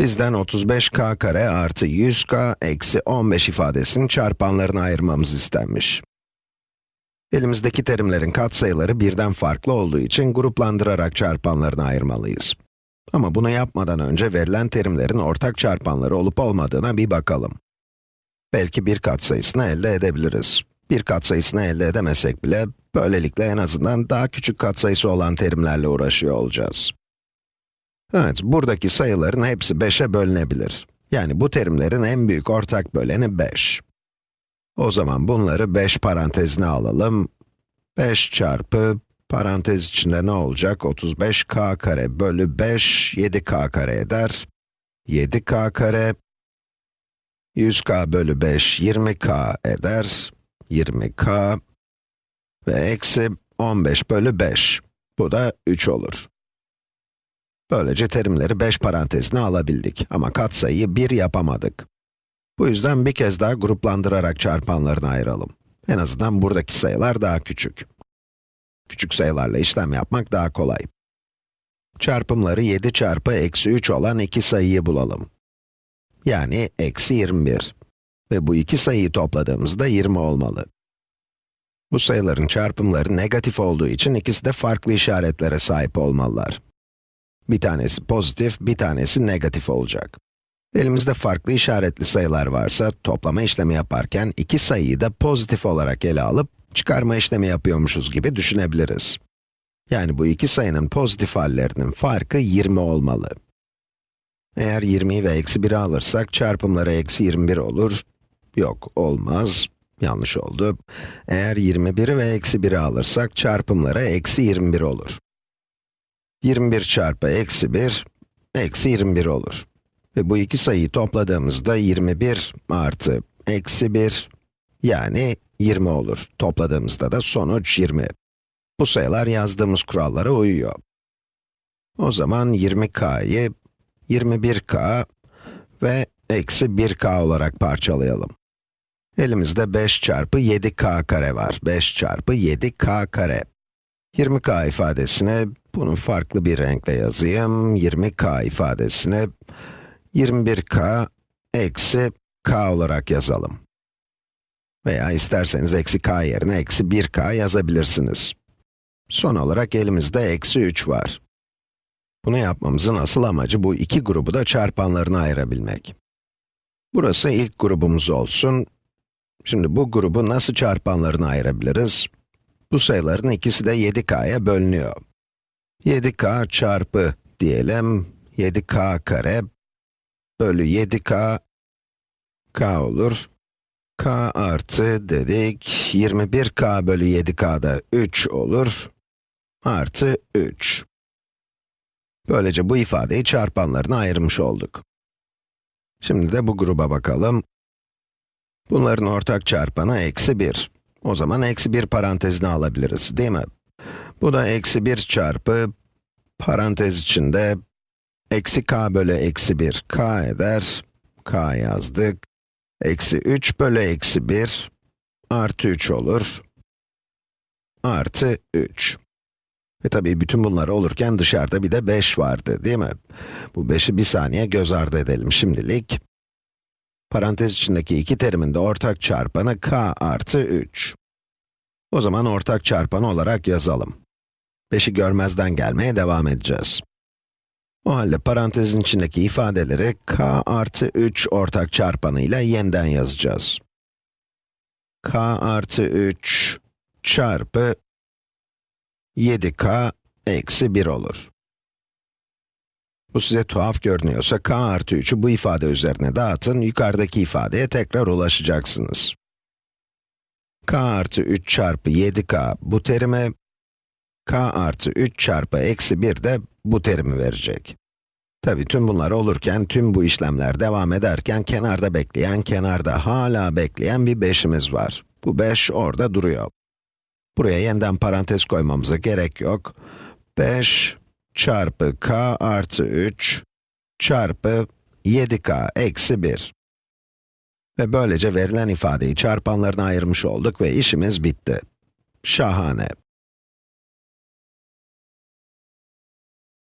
Bizden 35k kare artı 100k eksi 15 ifadesinin çarpanlarını ayırmamız istenmiş. Elimizdeki terimlerin katsayıları birden farklı olduğu için gruplandırarak çarpanlarını ayırmalıyız. Ama bunu yapmadan önce verilen terimlerin ortak çarpanları olup olmadığına bir bakalım. Belki bir katsayısını elde edebiliriz. Bir katsayısını elde edemesek bile, böylelikle en azından daha küçük katsayısı olan terimlerle uğraşıyor olacağız. Evet, buradaki sayıların hepsi 5'e bölünebilir. Yani bu terimlerin en büyük ortak böleni 5. O zaman bunları 5 parantezine alalım. 5 çarpı, parantez içinde ne olacak? 35k kare bölü 5, 7k kare eder. 7k kare, 100k bölü 5, 20k eder. 20k ve eksi 15 bölü 5. Bu da 3 olur. Böylece terimleri 5 parantezine alabildik ama katsayıyı 1 yapamadık. Bu yüzden bir kez daha gruplandırarak çarpanlarını ayıralım. En azından buradaki sayılar daha küçük. Küçük sayılarla işlem yapmak daha kolay. Çarpımları 7 çarpı eksi 3 olan iki sayıyı bulalım. Yani eksi 21. Ve bu iki sayıyı topladığımızda 20 olmalı. Bu sayıların çarpımları negatif olduğu için ikisi de farklı işaretlere sahip olmalılar. Bir tanesi pozitif, bir tanesi negatif olacak. Elimizde farklı işaretli sayılar varsa, toplama işlemi yaparken iki sayıyı da pozitif olarak ele alıp, çıkarma işlemi yapıyormuşuz gibi düşünebiliriz. Yani bu iki sayının pozitif hallerinin farkı 20 olmalı. Eğer 20'yi ve eksi 1'i alırsak, çarpımları eksi 21 olur. Yok, olmaz. Yanlış oldu. Eğer 21'i ve eksi 1'i alırsak, çarpımları eksi 21 olur. 21 çarpı eksi 1, eksi 21 olur. Ve bu iki sayıyı topladığımızda 21 artı eksi 1, yani 20 olur. Topladığımızda da sonuç 20. Bu sayılar yazdığımız kurallara uyuyor. O zaman 20k'yı 21k ve eksi 1k olarak parçalayalım. Elimizde 5 çarpı 7k kare var. 5 çarpı 7k kare. 20k ifadesine, bunu farklı bir renkle yazayım. 20k ifadesine 21k eksi k olarak yazalım. Veya isterseniz eksi k yerine eksi 1k yazabilirsiniz. Son olarak elimizde eksi 3 var. Bunu yapmamızın asıl amacı bu iki grubu da çarpanlarına ayırabilmek. Burası ilk grubumuz olsun. Şimdi bu grubu nasıl çarpanlarına ayırabiliriz? Bu sayıların ikisi de 7k'ya bölünüyor. 7k çarpı diyelim, 7k kare bölü 7k, k olur. k artı dedik, 21k bölü 7k'da 3 olur, artı 3. Böylece bu ifadeyi çarpanlarına ayırmış olduk. Şimdi de bu gruba bakalım. Bunların ortak çarpanı eksi 1. O zaman eksi 1 parantezine alabiliriz, değil mi? Bu da eksi 1 çarpı, parantez içinde, eksi k bölü eksi 1, k eder, k yazdık. Eksi 3 bölü eksi 1, artı 3 olur. Artı 3. Ve tabii bütün bunlar olurken dışarıda bir de 5 vardı, değil mi? Bu 5'i bir saniye göz ardı edelim şimdilik. Parantez içindeki iki terimin de ortak çarpanı k artı 3. O zaman ortak çarpanı olarak yazalım. 5'i görmezden gelmeye devam edeceğiz. O halde parantezin içindeki ifadeleri k artı 3 ortak çarpanıyla yeniden yazacağız. k artı 3 çarpı 7k eksi 1 olur. Bu size tuhaf görünüyorsa k artı 3'ü bu ifade üzerine dağıtın, yukarıdaki ifadeye tekrar ulaşacaksınız. k artı 3 çarpı 7k bu terime, k artı 3 çarpı eksi 1 de bu terimi verecek. Tabi tüm bunlar olurken, tüm bu işlemler devam ederken, kenarda bekleyen, kenarda hala bekleyen bir 5'imiz var. Bu 5 orada duruyor. Buraya yeniden parantez koymamıza gerek yok. 5 çarpı k artı 3 çarpı 7k eksi 1. Ve böylece verilen ifadeyi çarpanlarına ayırmış olduk ve işimiz bitti. Şahane.